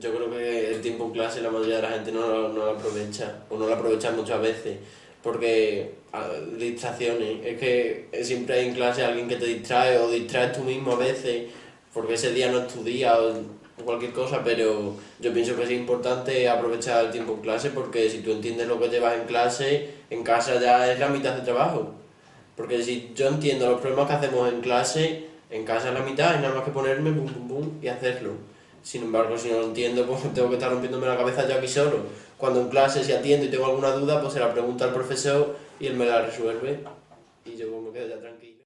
Yo creo que el tiempo en clase la mayoría de la gente no no lo aprovecha, o no lo aprovecha muchas veces, porque a- distracciones, es que siempre hay en clase alguien que te distrae o distraes tú mismo a veces, porque ese día no es tu día o cualquier cosa, pero yo pienso que es importante aprovechar el tiempo en clase porque si tú entiendes lo que llevas en clase, en casa ya es la mitad de trabajo. Porque si yo entiendo los problemas que hacemos en clase, en casa es la mitad, y nada más que ponerme pum pum pum y hacerlo. Sin embargo, si no lo entiendo, pues tengo que estar rompiéndome la cabeza yo aquí solo. Cuando en clase si atiendo y tengo alguna duda, pues se la pregunto al profesor y él me la resuelve. Y yo me quedo ya tranquilo.